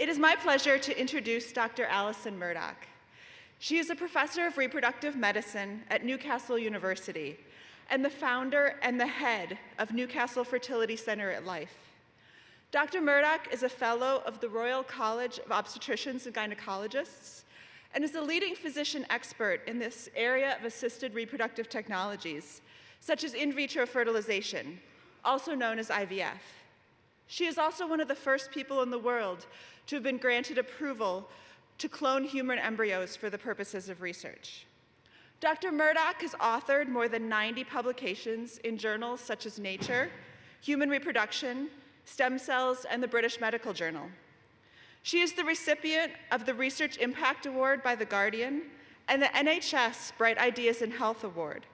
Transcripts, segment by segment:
It is my pleasure to introduce Dr. Alison Murdoch. She is a professor of reproductive medicine at Newcastle University and the founder and the head of Newcastle Fertility Center at Life. Dr. Murdoch is a fellow of the Royal College of Obstetricians and Gynecologists and is a leading physician expert in this area of assisted reproductive technologies, such as in vitro fertilization, also known as IVF. She is also one of the first people in the world to have been granted approval to clone human embryos for the purposes of research. Dr. Murdoch has authored more than 90 publications in journals such as Nature, Human Reproduction, Stem Cells, and the British Medical Journal. She is the recipient of the Research Impact Award by The Guardian and the NHS Bright Ideas in Health Award.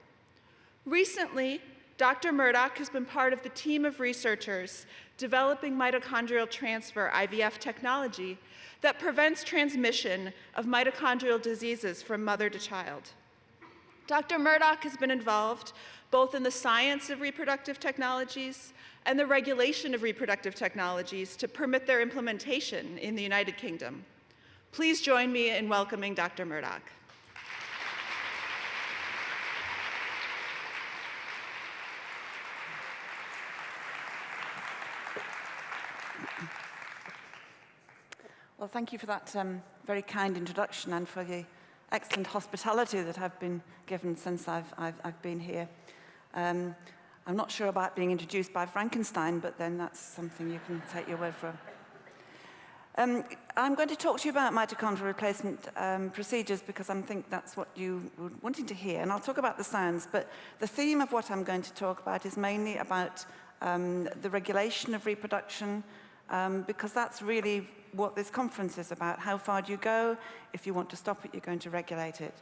Recently, Dr. Murdoch has been part of the team of researchers developing mitochondrial transfer IVF technology that prevents transmission of mitochondrial diseases from mother to child. Dr. Murdoch has been involved both in the science of reproductive technologies and the regulation of reproductive technologies to permit their implementation in the United Kingdom. Please join me in welcoming Dr. Murdoch. Well, thank you for that um, very kind introduction and for the excellent hospitality that I've been given since I've, I've, I've been here. Um, I'm not sure about being introduced by Frankenstein, but then that's something you can take your word for. Um, I'm going to talk to you about mitochondrial replacement um, procedures because I think that's what you were wanting to hear. And I'll talk about the science, but the theme of what I'm going to talk about is mainly about um, the regulation of reproduction, um, because that's really what this conference is about. How far do you go? If you want to stop it, you're going to regulate it.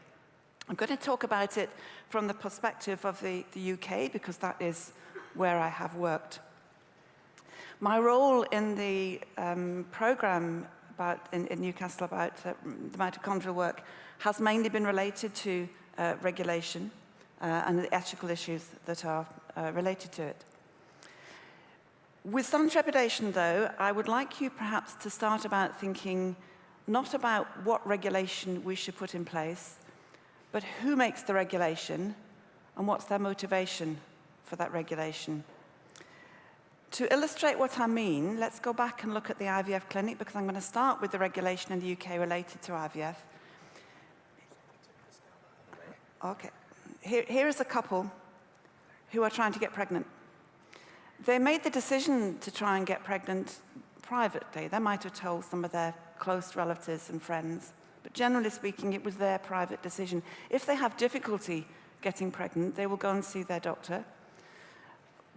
I'm going to talk about it from the perspective of the, the UK because that is where I have worked. My role in the um, program about, in, in Newcastle about uh, the mitochondrial work has mainly been related to uh, regulation uh, and the ethical issues that are uh, related to it. With some trepidation, though, I would like you perhaps to start about thinking not about what regulation we should put in place, but who makes the regulation and what's their motivation for that regulation. To illustrate what I mean, let's go back and look at the IVF clinic because I'm going to start with the regulation in the UK related to IVF. Okay. Here, here is a couple who are trying to get pregnant. They made the decision to try and get pregnant privately. They might have told some of their close relatives and friends, but generally speaking, it was their private decision. If they have difficulty getting pregnant, they will go and see their doctor.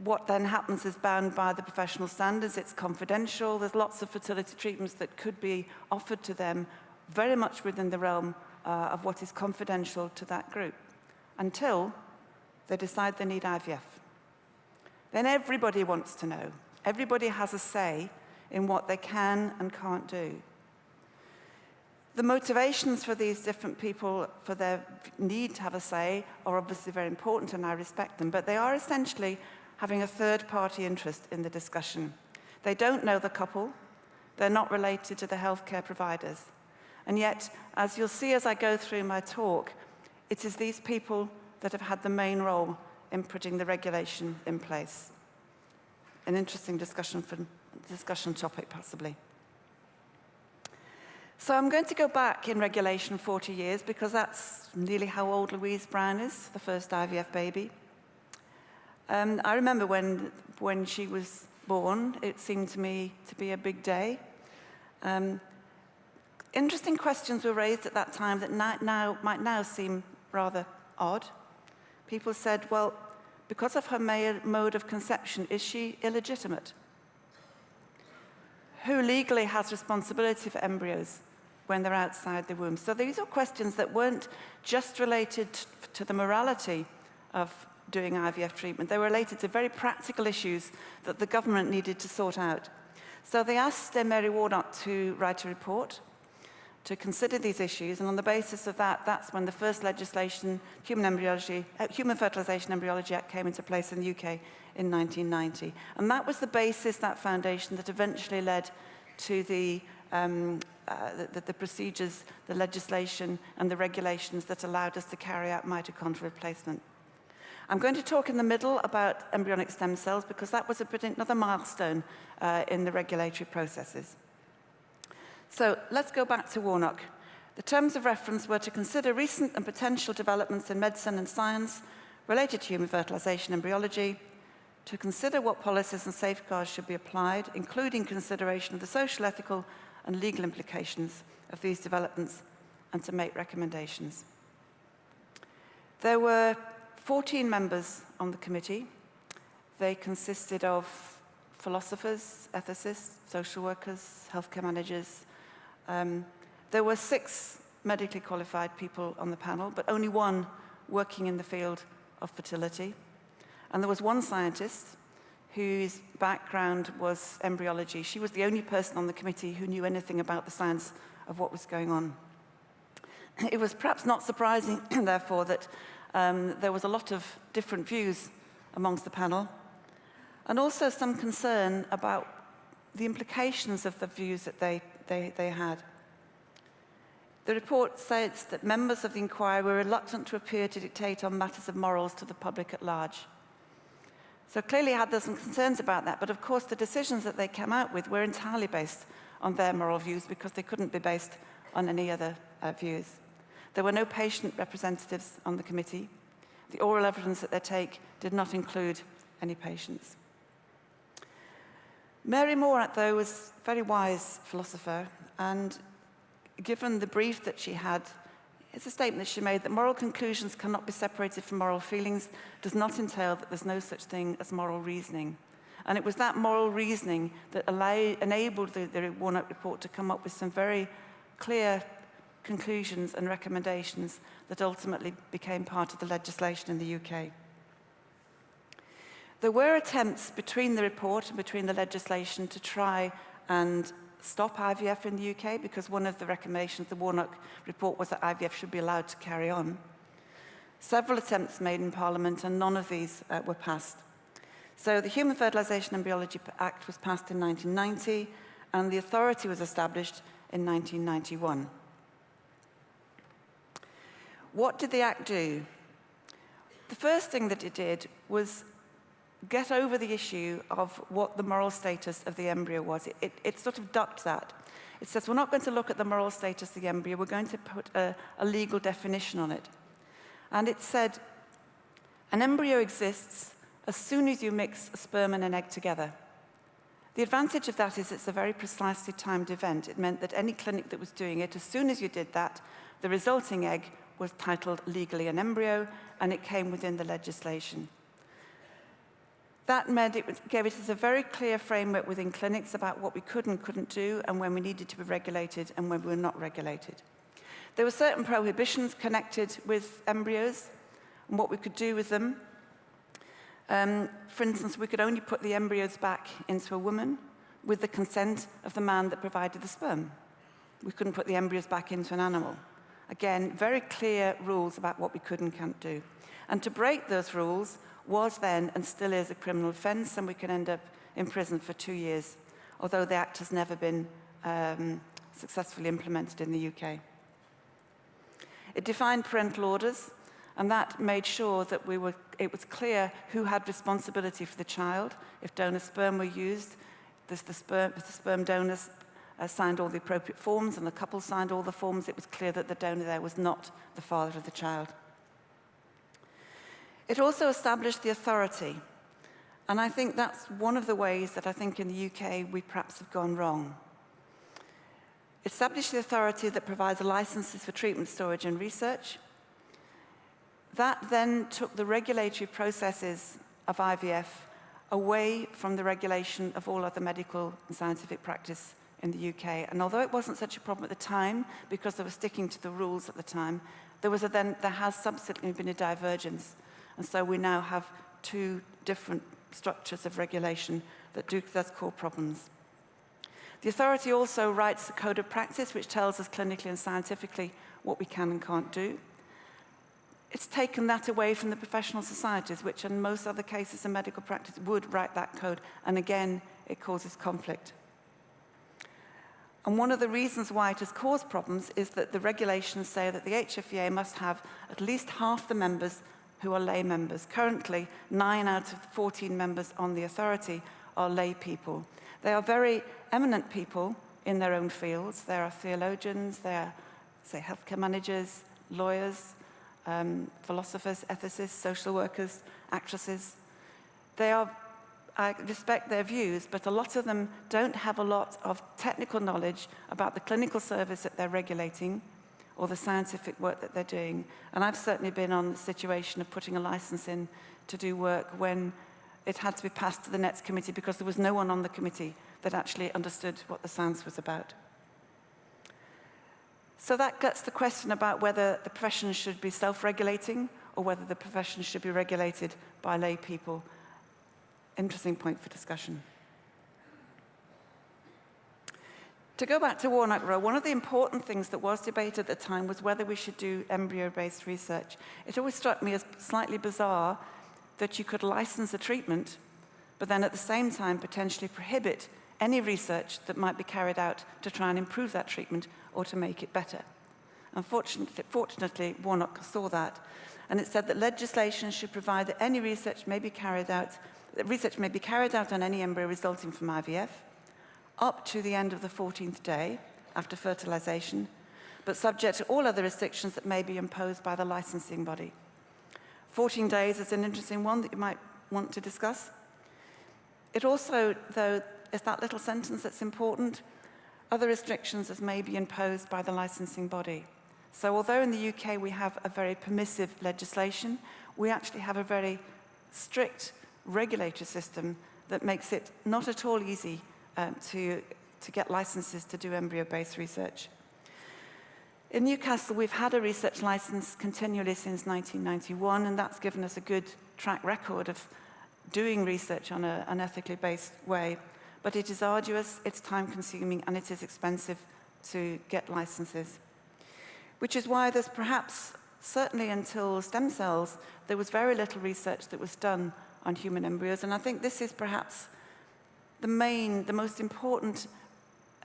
What then happens is bound by the professional standards, it's confidential, there's lots of fertility treatments that could be offered to them very much within the realm uh, of what is confidential to that group, until they decide they need IVF then everybody wants to know. Everybody has a say in what they can and can't do. The motivations for these different people for their need to have a say are obviously very important and I respect them, but they are essentially having a third-party interest in the discussion. They don't know the couple, they're not related to the healthcare providers. And yet, as you'll see as I go through my talk, it is these people that have had the main role in putting the regulation in place. An interesting discussion, for, discussion topic, possibly. So I'm going to go back in regulation 40 years because that's nearly how old Louise Brown is, the first IVF baby. Um, I remember when, when she was born, it seemed to me to be a big day. Um, interesting questions were raised at that time that now, now, might now seem rather odd. People said, well, because of her mode of conception, is she illegitimate? Who legally has responsibility for embryos when they're outside the womb? So these are questions that weren't just related to the morality of doing IVF treatment. They were related to very practical issues that the government needed to sort out. So they asked uh, Mary Warnock to write a report to consider these issues, and on the basis of that, that's when the first legislation, Human, Embryology, uh, Human Fertilisation Embryology Act, came into place in the UK in 1990. And that was the basis, that foundation, that eventually led to the um, uh, the, the procedures, the legislation and the regulations that allowed us to carry out mitochondrial replacement. I'm going to talk in the middle about embryonic stem cells because that was a another milestone uh, in the regulatory processes. So let's go back to Warnock. The terms of reference were to consider recent and potential developments in medicine and science related to human fertilization and embryology, to consider what policies and safeguards should be applied, including consideration of the social, ethical and legal implications of these developments, and to make recommendations. There were 14 members on the committee. They consisted of philosophers, ethicists, social workers, healthcare managers. Um, there were six medically qualified people on the panel, but only one working in the field of fertility. And there was one scientist whose background was embryology. She was the only person on the committee who knew anything about the science of what was going on. It was perhaps not surprising, therefore, that um, there was a lot of different views amongst the panel, and also some concern about the implications of the views that they, they, they had. The report states that members of the inquiry were reluctant to appear to dictate on matters of morals to the public at large. So clearly had some concerns about that, but of course the decisions that they came out with were entirely based on their moral views because they couldn't be based on any other uh, views. There were no patient representatives on the committee. The oral evidence that they take did not include any patients. Mary Warnock, though, was a very wise philosopher, and given the brief that she had, it's a statement that she made that moral conclusions cannot be separated from moral feelings does not entail that there's no such thing as moral reasoning. And it was that moral reasoning that allowed, enabled the, the Warnock report to come up with some very clear conclusions and recommendations that ultimately became part of the legislation in the UK. There were attempts between the report and between the legislation to try and stop IVF in the UK because one of the recommendations of the Warnock report was that IVF should be allowed to carry on. Several attempts made in Parliament and none of these uh, were passed. So the Human Fertilisation and Embryology Act was passed in 1990 and the authority was established in 1991. What did the Act do? The first thing that it did was get over the issue of what the moral status of the embryo was. It, it, it, sort of ducked that. It says, we're not going to look at the moral status of the embryo, we're going to put a, a legal definition on it. And it said, an embryo exists as soon as you mix a sperm and an egg together. The advantage of that is it's a very precisely timed event. It meant that any clinic that was doing it, as soon as you did that, the resulting egg was titled legally an embryo, and it came within the legislation. That meant it gave us a very clear framework within clinics about what we could and couldn't do and when we needed to be regulated and when we were not regulated. There were certain prohibitions connected with embryos and what we could do with them. Um, for instance, we could only put the embryos back into a woman with the consent of the man that provided the sperm. We couldn't put the embryos back into an animal. Again, very clear rules about what we could and can't do. And to break those rules was then and still is a criminal offence, and we can end up in prison for two years, although the Act has never been um, successfully implemented in the UK. It defined parental orders, and that made sure that we were, it was clear who had responsibility for the child. If donor sperm were used, the, the, sperm, the sperm donors uh, signed all the appropriate forms and the couple signed all the forms, it was clear that the donor there was not the father of the child. It also established the authority. And I think that's one of the ways that I think in the UK we perhaps have gone wrong. Established the authority that provides licenses for treatment, storage and research. That then took the regulatory processes of IVF away from the regulation of all other medical and scientific practice in the UK. And although it wasn't such a problem at the time, because they were sticking to the rules at the time, there, was a then, there has subsequently been a divergence. And so we now have two different structures of regulation that do cause core problems. The authority also writes a code of practice which tells us clinically and scientifically what we can and can't do. It's taken that away from the professional societies, which in most other cases in medical practice would write that code, and again, it causes conflict. And one of the reasons why it has caused problems is that the regulations say that the HFEA must have at least half the members who are lay members. Currently, nine out of 14 members on the authority are lay people. They are very eminent people in their own fields. There are theologians, there are, say, healthcare managers, lawyers, um, philosophers, ethicists, social workers, actresses. They are I respect their views, but a lot of them don't have a lot of technical knowledge about the clinical service that they're regulating or the scientific work that they're doing. And I've certainly been on the situation of putting a license in to do work when it had to be passed to the next committee because there was no one on the committee that actually understood what the science was about. So that gets the question about whether the profession should be self-regulating or whether the profession should be regulated by lay people interesting point for discussion. To go back to Warnock Row, one of the important things that was debated at the time was whether we should do embryo-based research. It always struck me as slightly bizarre that you could license a treatment, but then at the same time potentially prohibit any research that might be carried out to try and improve that treatment or to make it better. Unfortunately, fortunately, Warnock saw that, and it said that legislation should provide that any research may be carried out research may be carried out on any embryo resulting from IVF up to the end of the 14th day after fertilization, but subject to all other restrictions that may be imposed by the licensing body. 14 days is an interesting one that you might want to discuss. It also, though, is that little sentence that's important, other restrictions as may be imposed by the licensing body. So although in the UK we have a very permissive legislation, we actually have a very strict regulatory system that makes it not at all easy um, to, to get licenses to do embryo-based research. In Newcastle, we've had a research license continually since 1991, and that's given us a good track record of doing research on a, an ethically based way. But it is arduous, it's time-consuming, and it is expensive to get licenses. Which is why there's perhaps, certainly until stem cells, there was very little research that was done on human embryos. And I think this is perhaps the main, the most important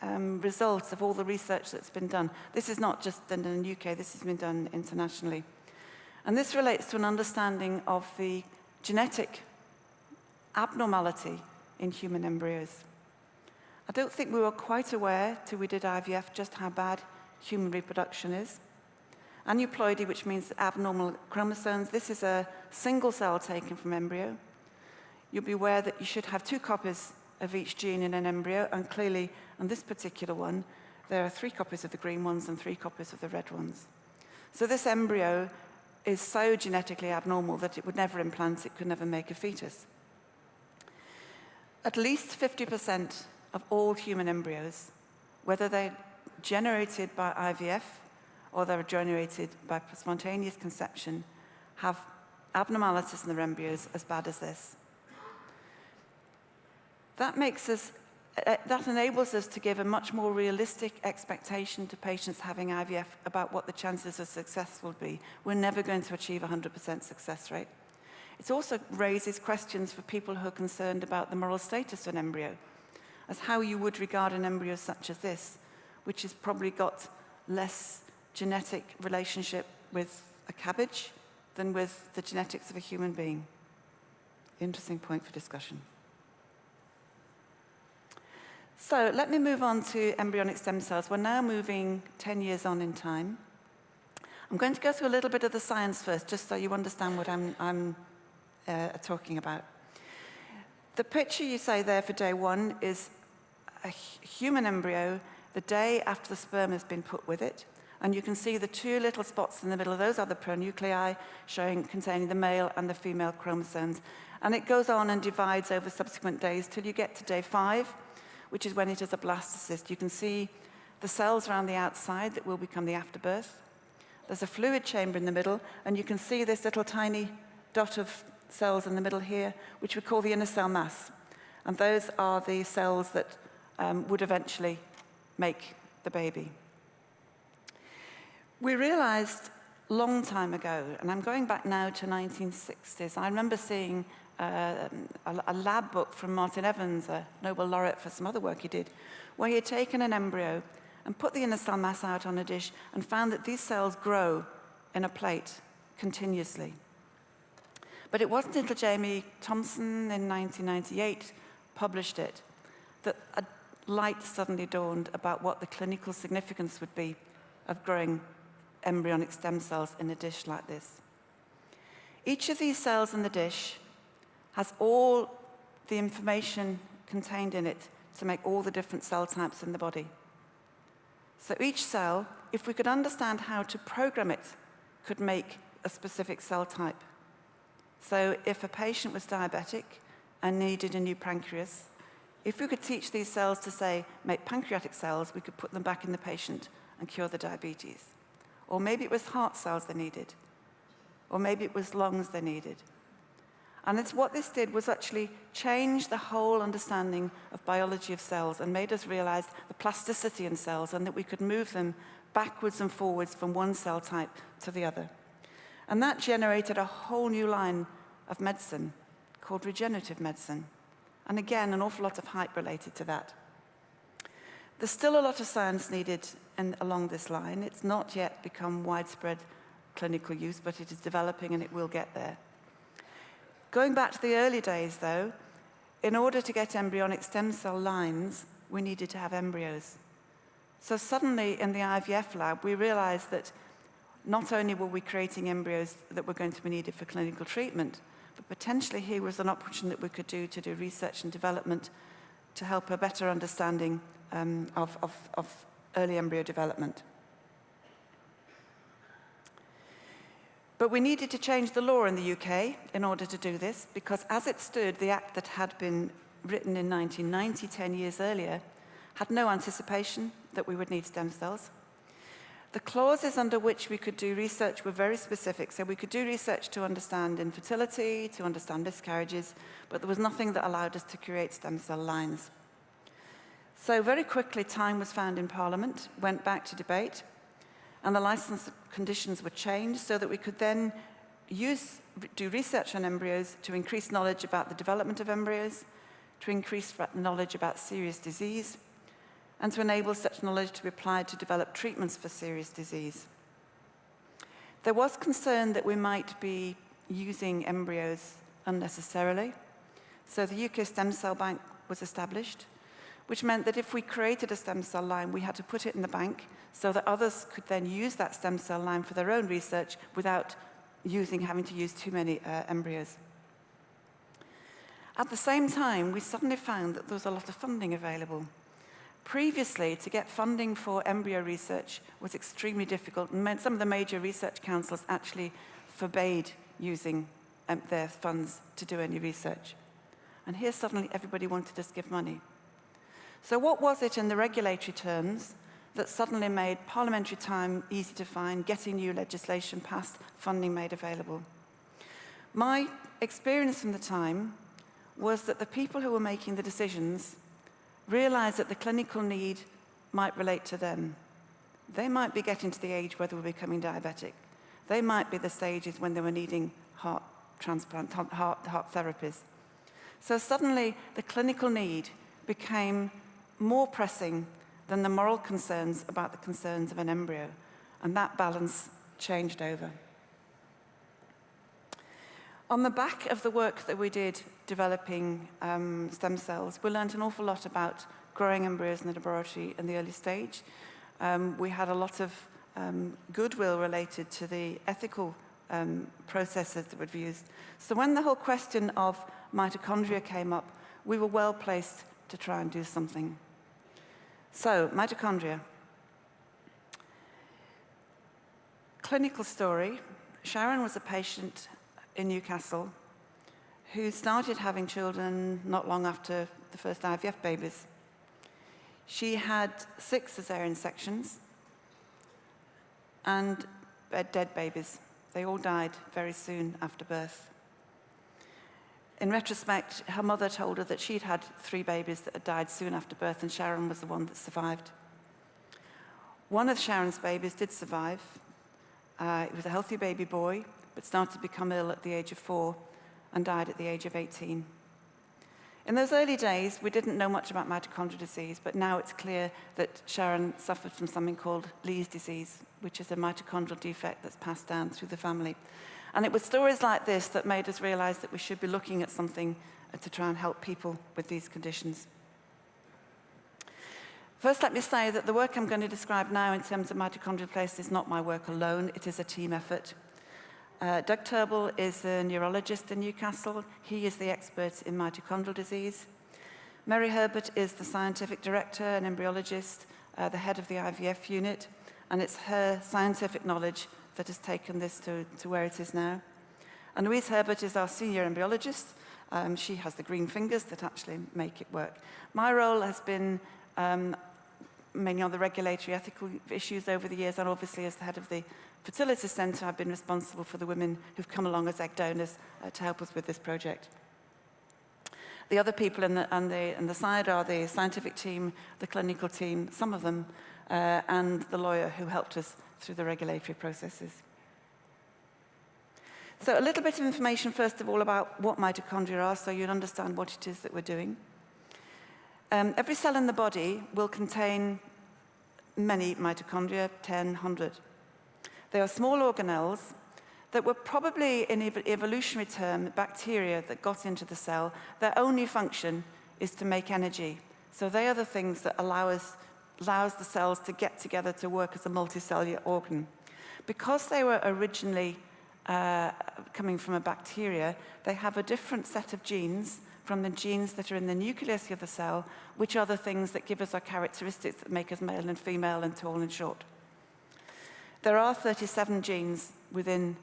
um, results of all the research that's been done. This is not just done in the UK, this has been done internationally. And this relates to an understanding of the genetic abnormality in human embryos. I don't think we were quite aware till we did IVF just how bad human reproduction is. Aneuploidy, which means abnormal chromosomes, this is a single cell taken from embryo. You'll be aware that you should have two copies of each gene in an embryo, and clearly, on this particular one, there are three copies of the green ones and three copies of the red ones. So this embryo is so genetically abnormal that it would never implant, it could never make a fetus. At least 50% of all human embryos, whether they're generated by IVF or they're generated by spontaneous conception have abnormalities in their embryos as bad as this. That makes us, uh, that enables us to give a much more realistic expectation to patients having IVF about what the chances of success will be. We're never going to achieve 100% success rate. It also raises questions for people who are concerned about the moral status of an embryo, as how you would regard an embryo such as this, which has probably got less genetic relationship with a cabbage than with the genetics of a human being. Interesting point for discussion. So let me move on to embryonic stem cells. We're now moving 10 years on in time. I'm going to go through a little bit of the science first, just so you understand what I'm, I'm uh, talking about. The picture you say there for day one is a human embryo the day after the sperm has been put with it. And you can see the two little spots in the middle, of those are the pronuclei showing containing the male and the female chromosomes. And it goes on and divides over subsequent days till you get to day five, which is when it is a blastocyst. You can see the cells around the outside that will become the afterbirth. There's a fluid chamber in the middle, and you can see this little tiny dot of cells in the middle here, which we call the inner cell mass. And those are the cells that um, would eventually make the baby. We realized long time ago, and I'm going back now to 1960s, I remember seeing uh, a, a lab book from Martin Evans, a Nobel laureate for some other work he did, where he had taken an embryo and put the inner cell mass out on a dish and found that these cells grow in a plate continuously. But it wasn't until Jamie Thomson in 1998 published it that a light suddenly dawned about what the clinical significance would be of growing embryonic stem cells in a dish like this. Each of these cells in the dish has all the information contained in it to make all the different cell types in the body. So each cell, if we could understand how to program it, could make a specific cell type. So if a patient was diabetic and needed a new pancreas, if we could teach these cells to say, make pancreatic cells, we could put them back in the patient and cure the diabetes. Or maybe it was heart cells they needed. Or maybe it was lungs they needed. And it's what this did was actually change the whole understanding of biology of cells and made us realize the plasticity in cells and that we could move them backwards and forwards from one cell type to the other. And that generated a whole new line of medicine called regenerative medicine. And again, an awful lot of hype related to that. There's still a lot of science needed in, along this line. It's not yet become widespread clinical use, but it is developing and it will get there. Going back to the early days, though, in order to get embryonic stem cell lines, we needed to have embryos. So suddenly in the IVF lab, we realized that not only were we creating embryos that were going to be needed for clinical treatment, but potentially here was an option that we could do to do research and development to help a better understanding um, of, of, of early embryo development. But we needed to change the law in the UK in order to do this, because as it stood, the act that had been written in 1990, 10 years earlier, had no anticipation that we would need stem cells. The clauses under which we could do research were very specific. So we could do research to understand infertility, to understand miscarriages, but there was nothing that allowed us to create stem cell lines. So very quickly, time was found in Parliament, went back to debate, and the license conditions were changed so that we could then use, do research on embryos to increase knowledge about the development of embryos, to increase knowledge about serious disease, and to enable such knowledge to be applied to develop treatments for serious disease. There was concern that we might be using embryos unnecessarily, so the UK Stem Cell Bank was established, which meant that if we created a stem cell line, we had to put it in the bank so that others could then use that stem cell line for their own research without using, having to use too many uh, embryos. At the same time, we suddenly found that there was a lot of funding available. Previously, to get funding for embryo research was extremely difficult, and some of the major research councils actually forbade using um, their funds to do any research. And here suddenly everybody wanted to give money. So what was it in the regulatory terms that suddenly made parliamentary time easy to find, getting new legislation passed, funding made available? My experience from the time was that the people who were making the decisions realized that the clinical need might relate to them. They might be getting to the age where they were becoming diabetic. They might be the stages when they were needing heart transplant, heart, heart therapies. So suddenly the clinical need became more pressing than the moral concerns about the concerns of an embryo. And that balance changed over. On the back of the work that we did developing um, stem cells, we learned an awful lot about growing embryos in the laboratory in the early stage. Um, we had a lot of um, goodwill related to the ethical um, processes that were used. So when the whole question of mitochondria came up, we were well placed to try and do something. So, mitochondria. Clinical story. Sharon was a patient in Newcastle who started having children not long after the first IVF babies. She had six cesarean sections and dead babies. They all died very soon after birth. In retrospect, her mother told her that she'd had three babies that had died soon after birth, and Sharon was the one that survived. One of Sharon's babies did survive. Uh, it was a healthy baby boy, but started to become ill at the age of four and died at the age of 18. In those early days, we didn't know much about mitochondrial disease, but now it's clear that Sharon suffered from something called Leigh's disease, which is a mitochondrial defect that's passed down through the family. And it was stories like this that made us realize that we should be looking at something to try and help people with these conditions. First, let me say that the work I'm going to describe now in terms of mitochondrial place is not my work alone. It is a team effort. Uh, Doug Turnbull is a neurologist in Newcastle. He is the expert in mitochondrial disease. Mary Herbert is the scientific director and embryologist, uh, the head of the IVF unit, and it's her scientific knowledge that has taken this to, to where it is now. And Louise Herbert is our senior embryologist. Um, she has the green fingers that actually make it work. My role has been um, mainly on the regulatory ethical issues over the years, and obviously as the head of the Fertility Centre, I've been responsible for the women who've come along as egg donors uh, to help us with this project. The other people in the, on, the, on the side are the scientific team, the clinical team, some of them, uh, and the lawyer who helped us through the regulatory processes. So a little bit of information, first of all, about what mitochondria are, so you'll understand what it is that we're doing. Um, every cell in the body will contain many mitochondria, 10, 100. They are small organelles that were probably, in ev evolutionary term, bacteria that got into the cell. Their only function is to make energy. So they are the things that allow us, allows the cells to get together to work as a multicellular organ. Because they were originally uh, coming from a bacteria, they have a different set of genes from the genes that are in the nucleus of the cell, which are the things that give us our characteristics that make us male and female and tall and short. There are 37 genes within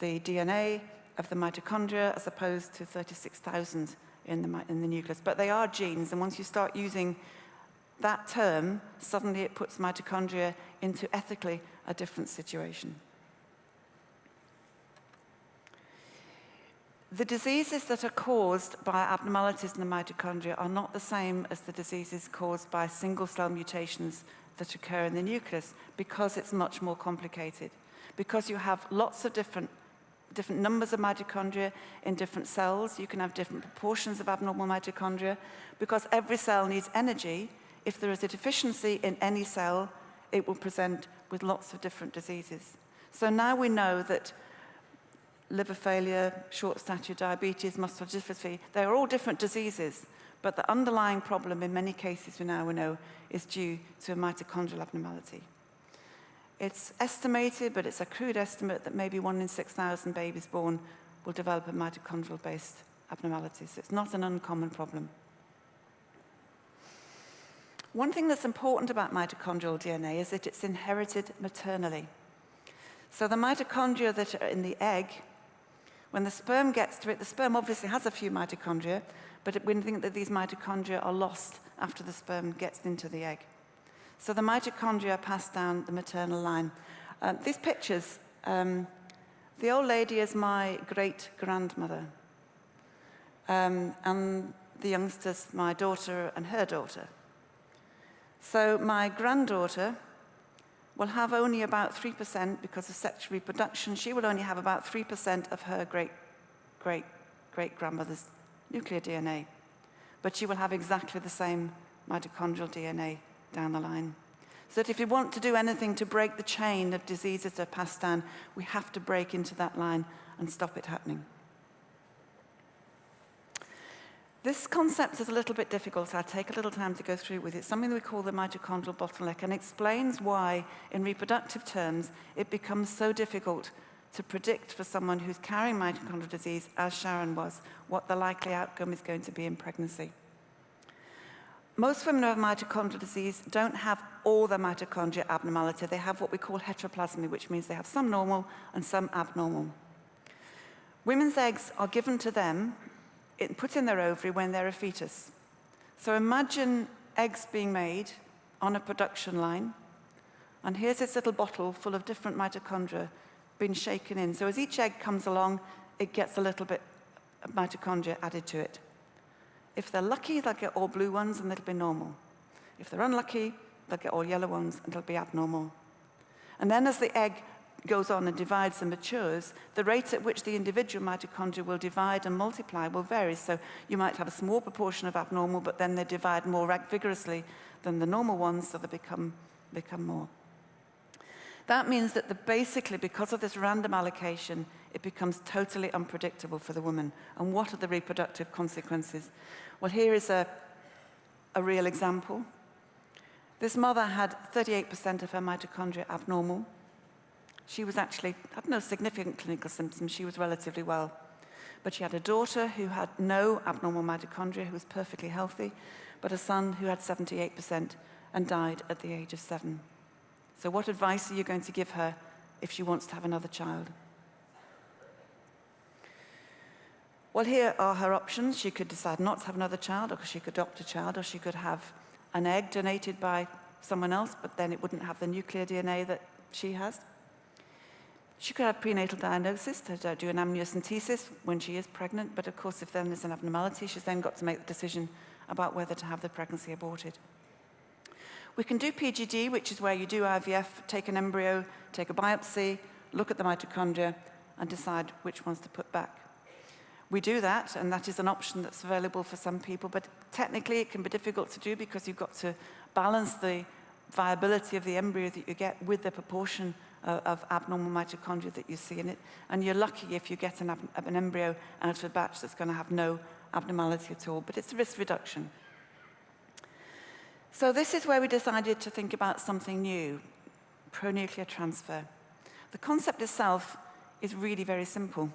the DNA of the mitochondria as opposed to 36,000 in the, in the nucleus. But they are genes, and once you start using that term, suddenly it puts mitochondria into ethically a different situation. The diseases that are caused by abnormalities in the mitochondria are not the same as the diseases caused by single-cell mutations that occur in the nucleus because it's much more complicated. Because you have lots of different, different numbers of mitochondria in different cells, you can have different proportions of abnormal mitochondria. Because every cell needs energy, if there is a deficiency in any cell, it will present with lots of different diseases. So now we know that liver failure, short stature, diabetes, muscular dystrophy, they are all different diseases. But the underlying problem in many cases we now know is due to a mitochondrial abnormality. It's estimated, but it's a crude estimate, that maybe one in 6,000 babies born will develop a mitochondrial-based abnormality. So it's not an uncommon problem. One thing that's important about mitochondrial DNA is that it's inherited maternally. So the mitochondria that are in the egg, when the sperm gets to it, the sperm obviously has a few mitochondria, but we think that these mitochondria are lost after the sperm gets into the egg. So the mitochondria pass down the maternal line. Uh, these pictures, um, the old lady is my great-grandmother. Um, and the youngsters, my daughter and her daughter. So my granddaughter will have only about 3% because of sexual reproduction. She will only have about 3% of her great-great-great-grandmother's nuclear DNA, but she will have exactly the same mitochondrial DNA down the line. So that if we want to do anything to break the chain of diseases that are passed down, we have to break into that line and stop it happening. This concept is a little bit difficult, I'll take a little time to go through with it. Something we call the mitochondrial bottleneck and explains why, in reproductive terms, it becomes so difficult to predict for someone who's carrying mitochondrial disease, as Sharon was, what the likely outcome is going to be in pregnancy. Most women who have mitochondrial disease don't have all the mitochondria abnormality. They have what we call heteroplasmy, which means they have some normal and some abnormal. Women's eggs are given to them, put in their ovary when they're a fetus. So imagine eggs being made on a production line, and here's this little bottle full of different mitochondria being shaken in. So as each egg comes along, it gets a little bit of mitochondria added to it. If they're lucky, they'll get all blue ones and it'll be normal. If they're unlucky, they'll get all yellow ones and it'll be abnormal. And then as the egg goes on and divides and matures, the rate at which the individual mitochondria will divide and multiply will vary. So you might have a small proportion of abnormal, but then they divide more vigorously than the normal ones, so they become, become more. That means that the, basically, because of this random allocation, it becomes totally unpredictable for the woman. And what are the reproductive consequences? Well, here is a, a real example. This mother had 38% of her mitochondria abnormal. She was actually, had no significant clinical symptoms. She was relatively well. But she had a daughter who had no abnormal mitochondria, who was perfectly healthy, but a son who had 78% and died at the age of seven. So what advice are you going to give her if she wants to have another child? Well, here are her options. She could decide not to have another child, or she could adopt a child, or she could have an egg donated by someone else, but then it wouldn't have the nuclear DNA that she has. She could have prenatal diagnosis to do an amniocentesis when she is pregnant, but of course, if then there's an abnormality, she's then got to make the decision about whether to have the pregnancy aborted. We can do PGD, which is where you do IVF, take an embryo, take a biopsy, look at the mitochondria, and decide which ones to put back. We do that, and that is an option that's available for some people, but technically it can be difficult to do because you've got to balance the viability of the embryo that you get with the proportion of, abnormal mitochondria that you see in it. And you're lucky if you get an, an embryo out of a batch that's going to have no abnormality at all, but it's a risk reduction. So this is where we decided to think about something new, pronuclear transfer. The concept itself is really very simple.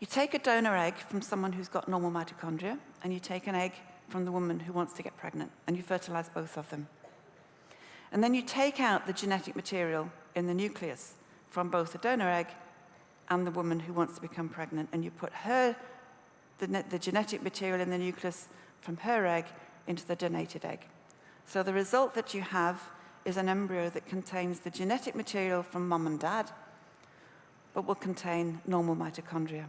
You take a donor egg from someone who's got normal mitochondria, and you take an egg from the woman who wants to get pregnant, and you fertilize both of them. And then you take out the genetic material in the nucleus from both the donor egg and the woman who wants to become pregnant, and you put her, the, the genetic material in the nucleus from her egg into the donated egg. So the result that you have is an embryo that contains the genetic material from mum and dad, but will contain normal mitochondria.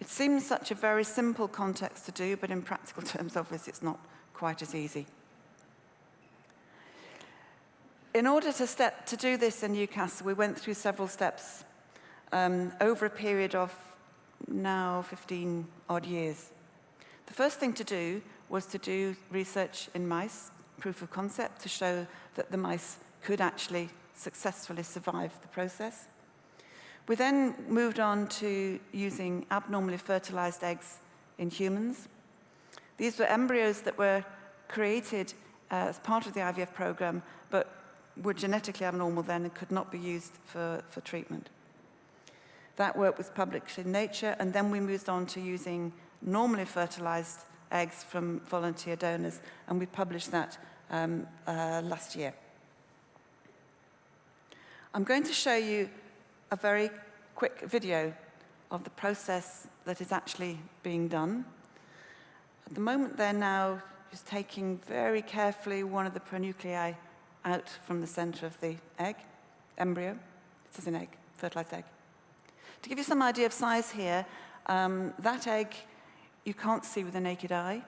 It seems such a very simple context to do, but in practical terms, obviously, it's not quite as easy. In order to, step, to do this in Newcastle, we went through several steps um, over a period of now 15 odd years. The first thing to do was to do research in mice, proof of concept, to show that the mice could actually successfully survive the process. We then moved on to using abnormally fertilized eggs in humans. These were embryos that were created as part of the IVF program, but were genetically abnormal then and could not be used for, for treatment. That work was published in Nature, and then we moved on to using normally fertilized eggs from volunteer donors, and we published that um, uh, last year. I'm going to show you a very quick video of the process that is actually being done. At the moment, they're now just taking very carefully one of the pronuclei out from the center of the egg, embryo. This is an egg, fertilized egg. To give you some idea of size here, um, that egg you can't see with the naked eye.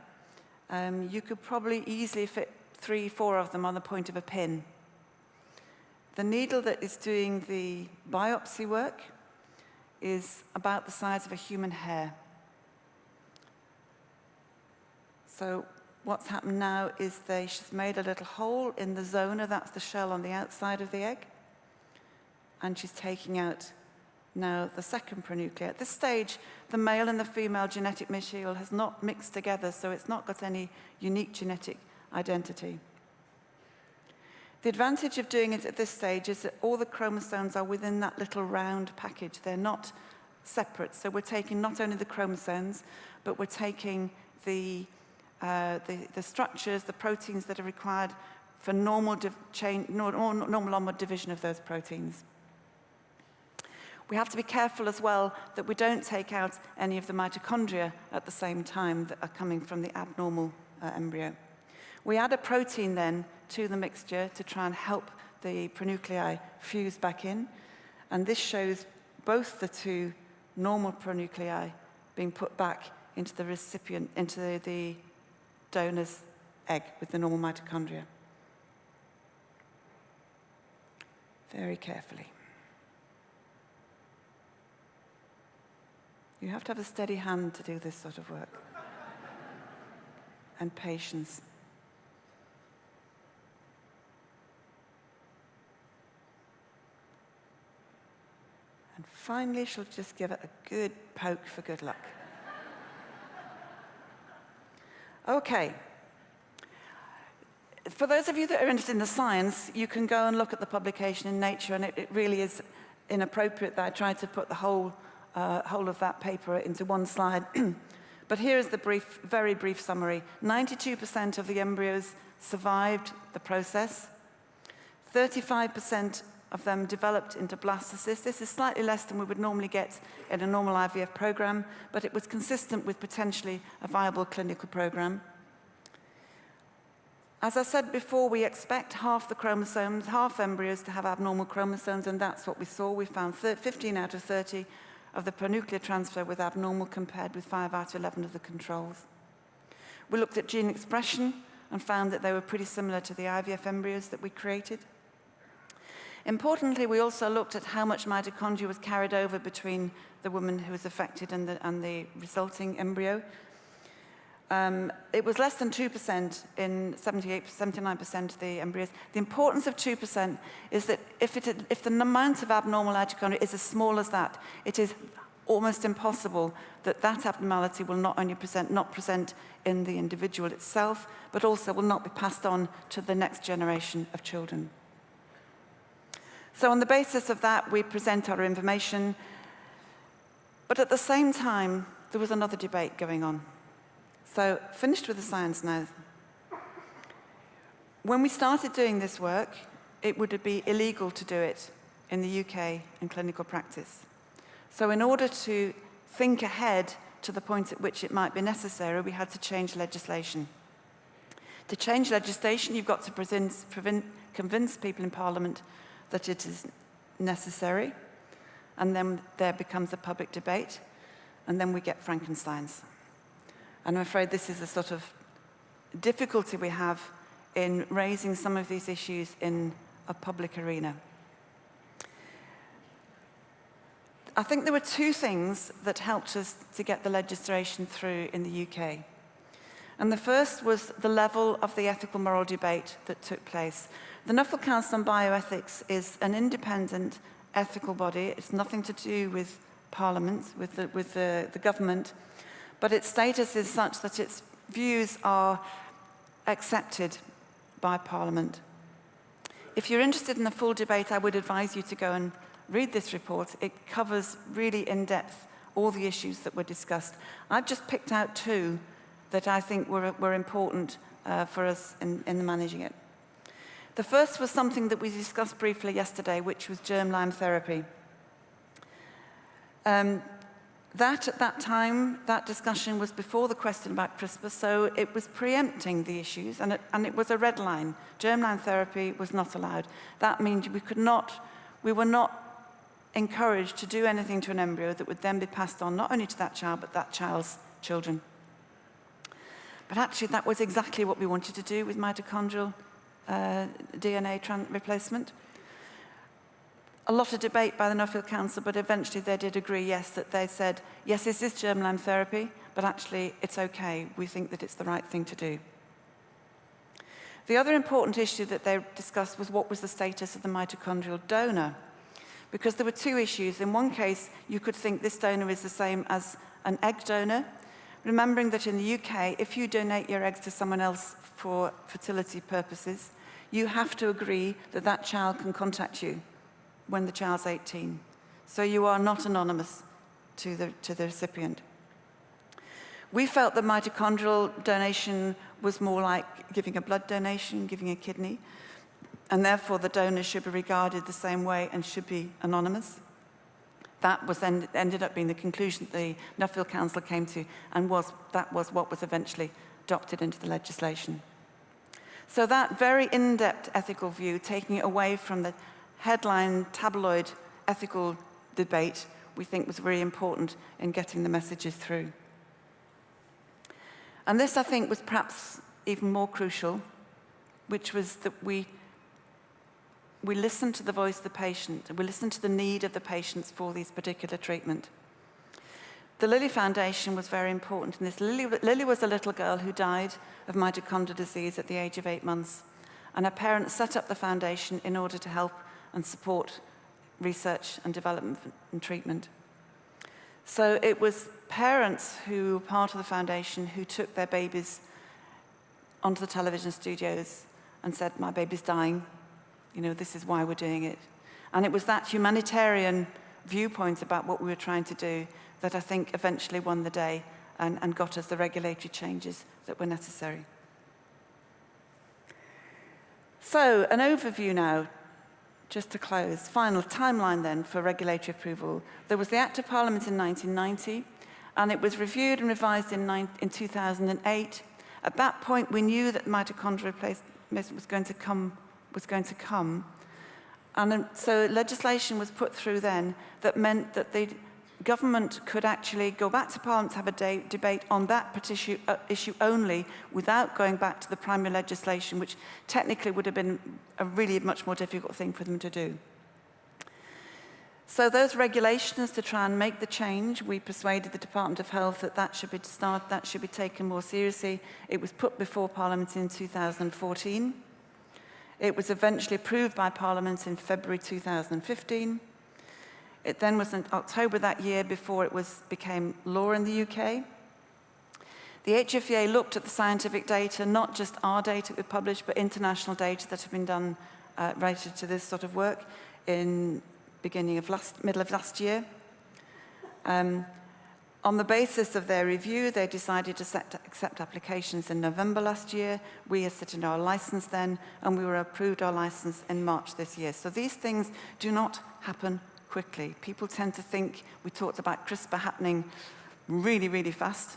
Um, you could probably easily fit three, four of them on the point of a pin. The needle that is doing the biopsy work is about the size of a human hair. So what's happened now is they, she's made a little hole in the zona, that's the shell on the outside of the egg, and she's taking out now the second pronuclear. At this stage, the male and the female genetic material has not mixed together, so it's not got any unique genetic identity. The advantage of doing it at this stage is that all the chromosomes are within that little round package. They're not separate. So we're taking not only the chromosomes, but we're taking the, uh, the, the, structures, the proteins that are required for normal, normal, normal onward division of those proteins. We have to be careful as well that we don't take out any of the mitochondria at the same time that are coming from the abnormal uh, embryo. We add a protein then to the mixture to try and help the pronuclei fuse back in. And this shows both the two normal pronuclei being put back into the recipient, into the, the donor's egg with the normal mitochondria. very carefully. You have to have a steady hand to do this sort of work. and patience. And finally, she'll just give it a good poke for good luck. Okay. For those of you that are interested in the science, you can go and look at the publication in Nature, and it, it really is inappropriate that I tried to put the whole, uh, whole of that paper into one slide. but here is the brief, very brief summary. 92% of the embryos survived the process. 35% of them developed into blastocysts. This is slightly less than we would normally get in a normal IVF program, but it was consistent with potentially a viable clinical program. As I said before, we expect half the chromosomes, half embryos to have abnormal chromosomes, and that's what we saw. We found 15 out of 30 of the pronuclear transfer with abnormal compared with 5 out of 11 of the controls. We looked at gene expression and found that they were pretty similar to the IVF embryos that we created. Importantly, we also looked at how much mitochondria was carried over between the woman who was affected and the, and the resulting embryo. Um, it was less than 2% in 78, 79% of the embryos. The importance of 2% is that if, it, if the amount of abnormal mitochondria is as small as that, it is almost impossible that that abnormality will not only present, not present in the individual itself, but also will not be passed on to the next generation of children. So on the basis of that, we present our information. But at the same time, there was another debate going on. So finished with the science now. When we started doing this work, it would be illegal to do it in the UK in clinical practice. So in order to think ahead to the point at which it might be necessary, we had to change legislation. To change legislation, you've got to present, convince people in Parliament that it is necessary, and then there becomes a public debate, and then we get Frankensteins. And I'm afraid this is a sort of difficulty we have in raising some of these issues in a public arena. I think there were two things that helped us to get the legislation through in the UK. And the first was the level of the ethical moral debate that took place. The Nuffield Council on Bioethics is an independent ethical body. It's nothing to do with Parliament, with the, with the, the government, but its status is such that its views are accepted by Parliament. If you're interested in the full debate, I would advise you to go and read this report. It covers really in depth all the issues that were discussed. I've just picked out two that I think were, were important uh, for us in, in managing it. The first was something that we discussed briefly yesterday, which was germline therapy. Um, that, at that time, that discussion was before the question about CRISPR, so it was preempting the issues, and it, and it was a red line. Germline therapy was not allowed. That means we could not, we were not encouraged to do anything to an embryo that would then be passed on not only to that child, but that child's children. But actually, that was exactly what we wanted to do with mitochondrial uh, DNA replacement. A lot of debate by the Nuffield Council, but eventually they did agree, yes, that they said, yes, this is germline therapy, but actually it's okay. We think that it's the right thing to do. The other important issue that they discussed was what was the status of the mitochondrial donor. Because there were two issues. In one case, you could think this donor is the same as an egg donor, remembering that in the UK, if you donate your eggs to someone else for fertility purposes, you have to agree that that child can contact you when the child's 18. So you are not anonymous to the, to the recipient. We felt that mitochondrial donation was more like giving a blood donation, giving a kidney, and therefore the donor should be regarded the same way and should be anonymous. That was ended up being the conclusion that the Nuffield Council came to, and was, that was what was eventually adopted into the legislation. So that very in-depth ethical view, taking it away from the headline tabloid ethical debate, we think was very important in getting the messages through. And this, I think, was perhaps even more crucial, which was that we we listen to the voice of the patient, and we listen to the need of the patients for these particular treatment. The Lily Foundation was very important in this. Lily, Lily was a little girl who died of mitochondrial disease at the age of eight months, and her parents set up the foundation in order to help and support research and development and treatment. So it was parents who were part of the foundation who took their babies onto the television studios and said, my baby's dying, you know, this is why we're doing it. And it was that humanitarian viewpoint about what we were trying to do that I think eventually won the day and, and got us the regulatory changes that were necessary. So, an overview now, just to close. Final timeline then for regulatory approval. There was the Act of Parliament in 1990, and it was reviewed and revised in, in 2008. At that point, we knew that mitochondrial replacement was going to come, was going to come. And so legislation was put through then that meant that the government could actually go back to Parliament to have a day, debate on that issue, uh, issue only without going back to the primary legislation, which technically would have been a really much more difficult thing for them to do. So those regulations to try and make the change, we persuaded the Department of Health that that should be start, that should be taken more seriously. It was put before Parliament in 2014. It was eventually approved by Parliament in February 2015. It then was in October that year before it was, became law in the UK. The HFEA looked at the scientific data, not just our data we published, but international data that have been done uh, related to this sort of work in beginning of last, middle of last year. Um, on the basis of their review, they decided to set, accept applications in November last year. We in our license then, and we were approved our license in March this year. So these things do not happen quickly. People tend to think, we talked about CRISPR happening really, really fast.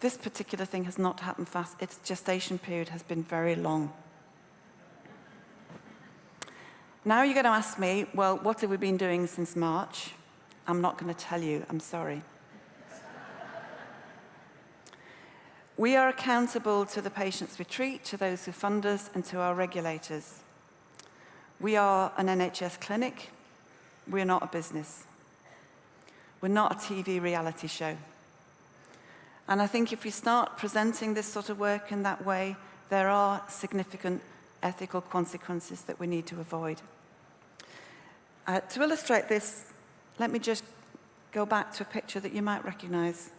This particular thing has not happened fast. Its gestation period has been very long. Now you're going to ask me, well, what have we been doing since March? I'm not going to tell you, I'm sorry. We are accountable to the patients we treat, to those who fund us, and to our regulators. We are an NHS clinic. We're not a business. We're not a TV reality show. And I think if we start presenting this sort of work in that way, there are significant ethical consequences that we need to avoid. Uh, to illustrate this, let me just go back to a picture that you might recognize.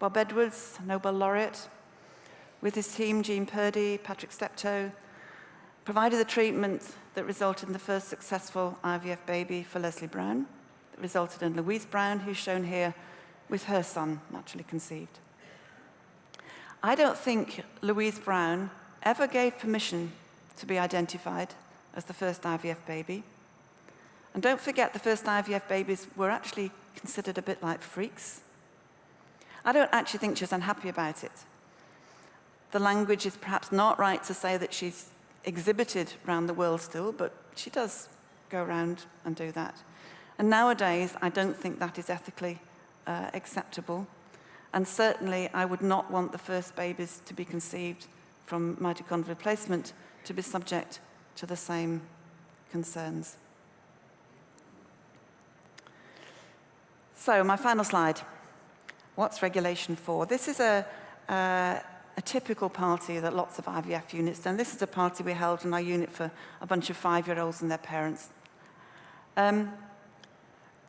Bob Edwards, Nobel laureate, with his team, Jean Purdy, Patrick Steptoe, provided the treatment that resulted in the first successful IVF baby for Lesley Brown, that resulted in Louise Brown, who's shown here with her son, naturally conceived. I don't think Louise Brown ever gave permission to be identified as the first IVF baby. And don't forget, the first IVF babies were actually considered a bit like freaks. I don't actually think she was unhappy about it. The language is perhaps not right to say that she's exhibited around the world still, but she does go around and do that. And nowadays, I don't think that is ethically uh, acceptable. And certainly, I would not want the first babies to be conceived from mitochondrial replacement to be subject to the same concerns. So, my final slide. What's regulation for? This is a, uh, a typical party that lots of IVF units do. And this is a party we held in our unit for a bunch of five-year-olds and their parents. Um,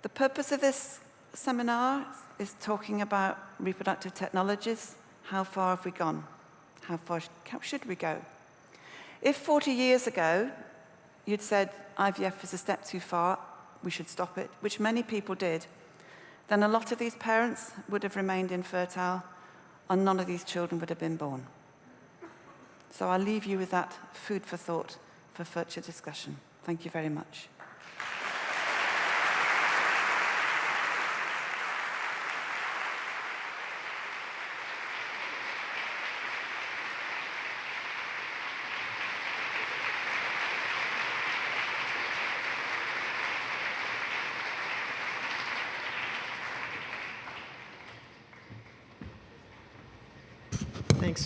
the purpose of this seminar is talking about reproductive technologies. How far have we gone? How far should we go? If 40 years ago you'd said IVF is a step too far, we should stop it, which many people did, then a lot of these parents would have remained infertile and none of these children would have been born. So I'll leave you with that food for thought for future discussion. Thank you very much.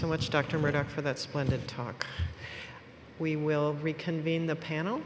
So much, Dr. Murdoch, for that splendid talk. We will reconvene the panel.